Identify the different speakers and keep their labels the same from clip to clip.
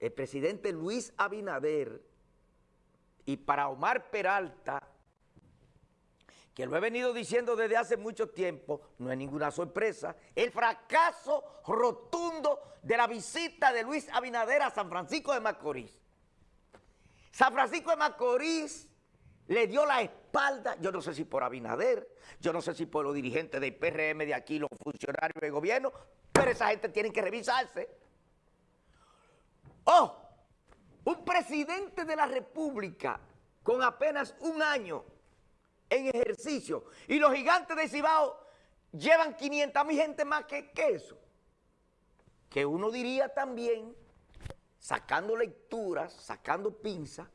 Speaker 1: el presidente Luis Abinader y para Omar Peralta, que lo he venido diciendo desde hace mucho tiempo, no es ninguna sorpresa, el fracaso rotundo de la visita de Luis Abinader a San Francisco de Macorís. San Francisco de Macorís le dio la espalda, yo no sé si por Abinader, yo no sé si por los dirigentes del PRM de aquí, los funcionarios del gobierno, pero esa gente tiene que revisarse. ¡Oh! Un presidente de la República con apenas un año en ejercicio y los gigantes de Cibao llevan 500 mil gente más que, eso. Que uno diría también, sacando lecturas, sacando pinzas,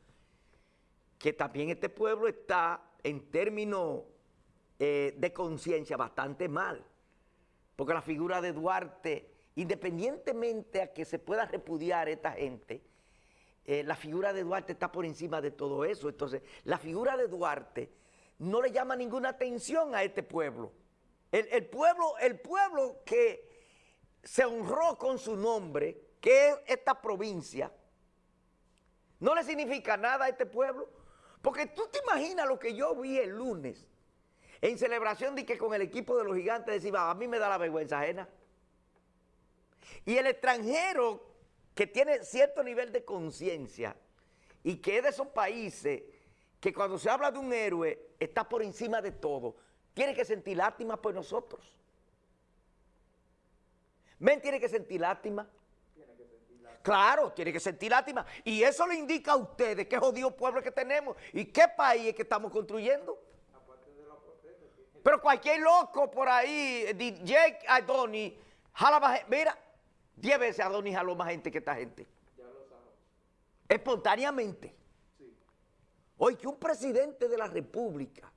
Speaker 1: que también este pueblo está en términos eh, de conciencia bastante mal. Porque la figura de Duarte, independientemente a que se pueda repudiar esta gente, eh, la figura de Duarte está por encima de todo eso. Entonces, la figura de Duarte no le llama ninguna atención a este pueblo. El, pueblo, el pueblo que se honró con su nombre, que es esta provincia, no le significa nada a este pueblo. Porque tú te imaginas lo que yo vi el lunes en celebración de que con el equipo de los gigantes decía, a mí me da la vergüenza ajena. Y el extranjero que tiene cierto nivel de conciencia y que es de esos países que cuando se habla de un héroe está por encima de todo, tiene que sentir lástima por nosotros. Men tiene que sentir lástima Claro, tiene que sentir lástima. Y eso le indica a ustedes qué jodido pueblo que tenemos y qué país es que estamos construyendo. Pero cualquier loco por ahí, DJ Adoni, jala. Mira, 10 veces Adoni jaló más gente que esta gente. Ya lo Espontáneamente. Sí. Hoy que un presidente de la República,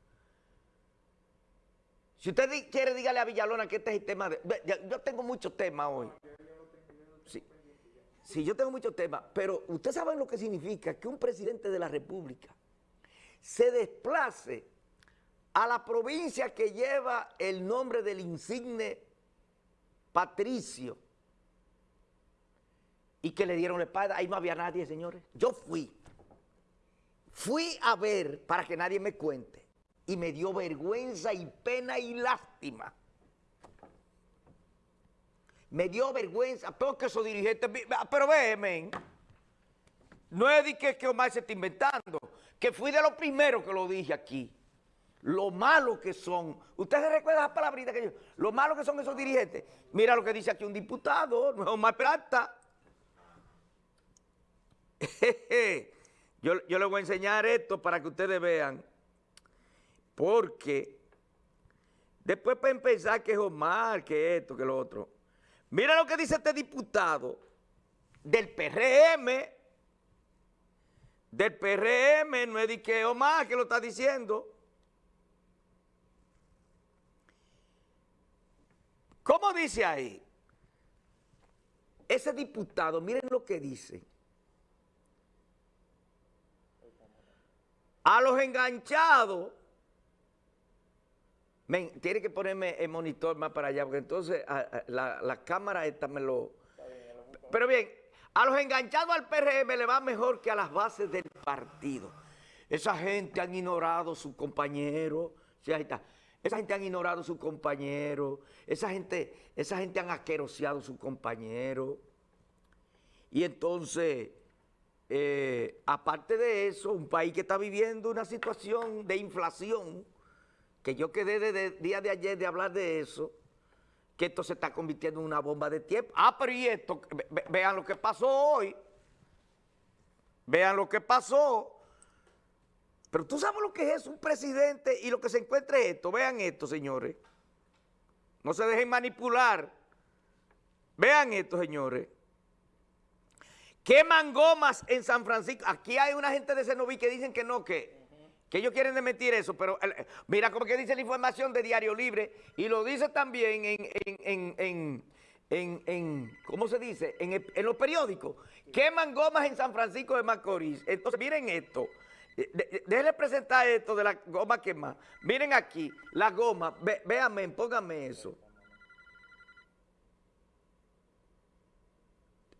Speaker 1: si usted quiere, dígale a Villalona que este es el tema de... Yo tengo muchos temas hoy. Sí, yo tengo muchos temas, pero usted sabe lo que significa que un presidente de la República se desplace a la provincia que lleva el nombre del insigne Patricio y que le dieron la espada, ahí no había nadie, señores. Yo fui, fui a ver para que nadie me cuente y me dio vergüenza y pena y lástima. Me dio vergüenza, porque esos dirigentes, pero ve, no es de que, que Omar se está inventando, que fui de los primeros que lo dije aquí, lo malo que son, ustedes recuerdan las palabritas que yo, lo malo que son esos dirigentes, mira lo que dice aquí un diputado, no es Omar Plata, yo, yo les voy a enseñar esto para que ustedes vean, porque después para empezar que es Omar, que esto, que lo otro, Mira lo que dice este diputado del PRM, del PRM, no es de que Omar que lo está diciendo. ¿Cómo dice ahí? Ese diputado, miren lo que dice. A los enganchados tiene que ponerme el monitor más para allá, porque entonces la, cámara esta me lo... Pero bien, a los enganchados al PRM le va mejor que a las bases del partido. Esa gente han ignorado a su compañero, sí, está. Esa gente han ignorado a su compañero, esa gente, esa gente han asqueroseado a su compañero. Y entonces, eh, aparte de eso, un país que está viviendo una situación de inflación, que yo quedé desde el día de ayer de hablar de eso, que esto se está convirtiendo en una bomba de tiempo. Ah, pero y esto, vean lo que pasó hoy. Vean lo que pasó. Pero tú sabes lo que es un presidente y lo que se encuentra esto. Vean esto, señores. No se dejen manipular. Vean esto, señores. Queman gomas en San Francisco. Aquí hay una gente de Cenoví que dicen que no, que que ellos quieren mentir eso, pero mira cómo que dice la información de Diario Libre y lo dice también en, ¿cómo se dice? En, los periódicos. Queman gomas en San Francisco de Macorís. Entonces, miren esto. Déjenle presentar esto de la goma quemada. Miren aquí, la goma. véanme, pónganme eso.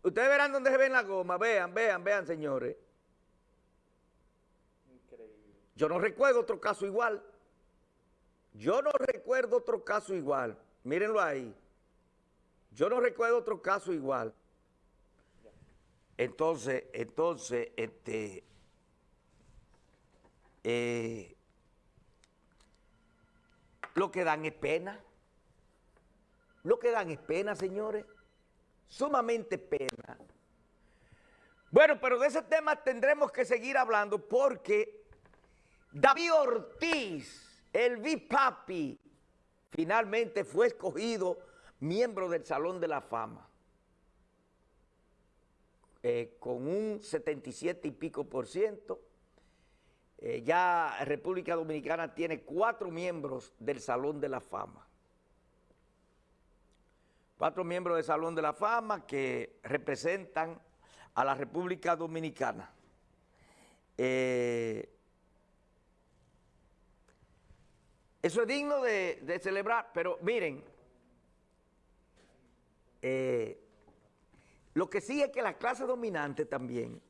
Speaker 1: Ustedes verán dónde se ven la goma. Vean, vean, vean, señores. Increíble. Yo no recuerdo otro caso igual. Yo no recuerdo otro caso igual. Mírenlo ahí. Yo no recuerdo otro caso igual. Entonces, entonces, este, eh, lo que dan es pena. Lo que dan es pena, señores. Sumamente pena. Bueno, pero de ese tema tendremos que seguir hablando porque David Ortiz, el Bipapi, finalmente fue escogido miembro del Salón de la Fama. Eh, con un 77 y pico por ciento. Eh, ya República Dominicana tiene cuatro miembros del Salón de la Fama. Cuatro miembros del Salón de la Fama que representan a la República Dominicana. Eh, eso es digno de, celebrar, pero miren, lo que sí es que la clase dominante también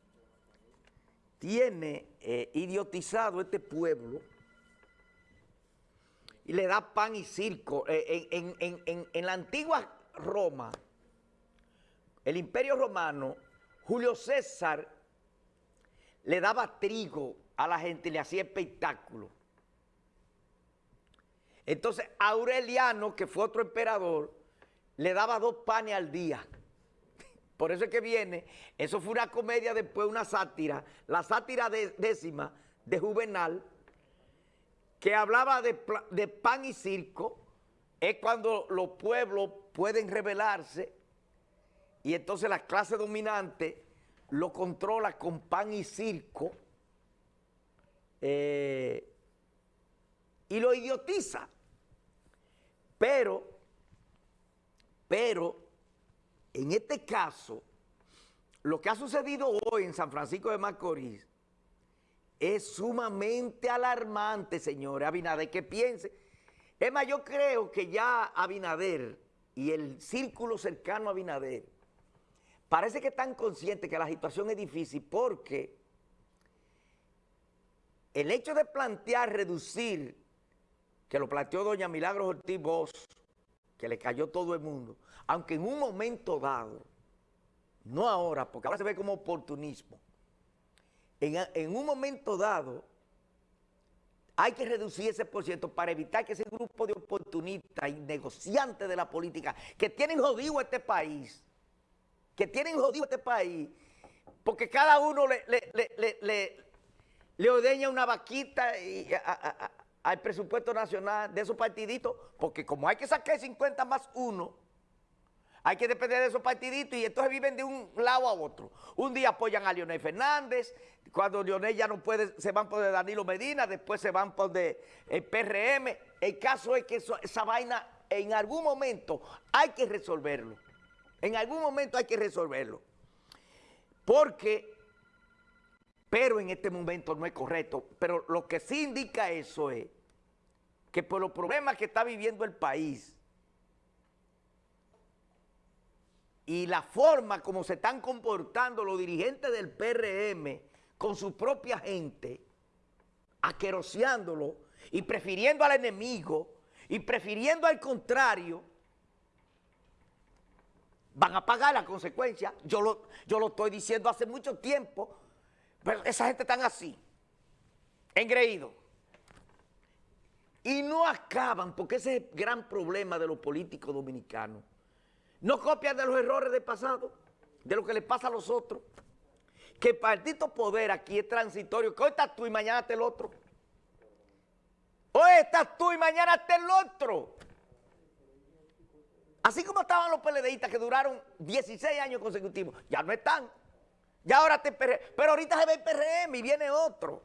Speaker 1: tiene eh, idiotizado este pueblo y le da pan y circo. Eh, en, la antigua Roma, el imperio romano, Julio César le daba trigo a la gente le hacía espectáculo. Entonces Aureliano, que fue otro emperador, le daba dos panes al día. Por eso es que viene, eso fue una comedia después, una sátira, la sátira décima de Juvenal, que hablaba de, de, pan y circo, es cuando los pueblos pueden rebelarse y entonces la clase dominante lo controla con pan y circo eh, y lo idiotiza. Pero, pero, en este caso, lo que ha sucedido hoy en San Francisco de Macorís es sumamente alarmante, señores. Abinader, que piense. Es más, yo creo que ya Abinader y el círculo cercano a Abinader parece que están conscientes que la situación es difícil porque el hecho de plantear reducir, que lo planteó doña Milagros Ortiz Bosch, que le cayó todo el mundo, aunque en un momento dado, no ahora, porque ahora se ve como oportunismo, en, un momento dado hay que reducir ese por ciento para evitar que ese grupo de oportunistas y negociantes de la política que tienen jodido este país, que tienen jodido este país, porque cada uno le, le, ordeña una vaquita al presupuesto nacional de esos partiditos, porque como hay que sacar 50 más uno, hay que depender de esos partiditos y entonces viven de un lado a otro. Un día apoyan a Leonel Fernández, cuando Leonel ya no puede, se van por de Danilo Medina, después se van por de el PRM. El caso es que esa vaina en algún momento hay que resolverlo. En algún momento hay que resolverlo. Porque, pero en este momento no es correcto. Pero lo que sí indica eso es que por los problemas que está viviendo el país y la forma como se están comportando los dirigentes del PRM con su propia gente, aqueroseándolo y prefiriendo al enemigo y prefiriendo al contrario, van a pagar la consecuencia. Yo lo, yo lo estoy diciendo hace mucho tiempo, pero esa gente está así, engreído. Y no acaban, porque ese es el gran problema de los políticos dominicanos. No copian de los errores del pasado, de lo que les pasa a los otros. Que el partido poder aquí es transitorio, que hoy estás tú y mañana está el otro. Hoy estás tú y mañana está el otro. Así como estaban los PLDistas que duraron 16 años consecutivos, ya no están. Ya ahora te Pero ahorita se ve el PRM y viene otro.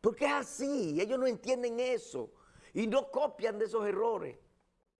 Speaker 1: Porque es así, ellos no entienden eso y no copian de esos errores.